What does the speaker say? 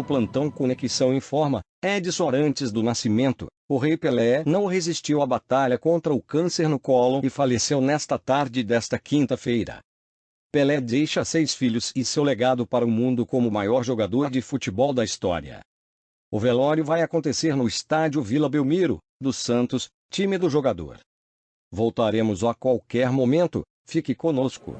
O plantão Conexão informa, Edson Arantes do Nascimento, o Rei Pelé não resistiu à batalha contra o câncer no colo e faleceu nesta tarde desta quinta-feira. Pelé deixa seis filhos e seu legado para o mundo como o maior jogador de futebol da história. O velório vai acontecer no estádio Vila Belmiro, do Santos, time do jogador. Voltaremos a qualquer momento, fique conosco.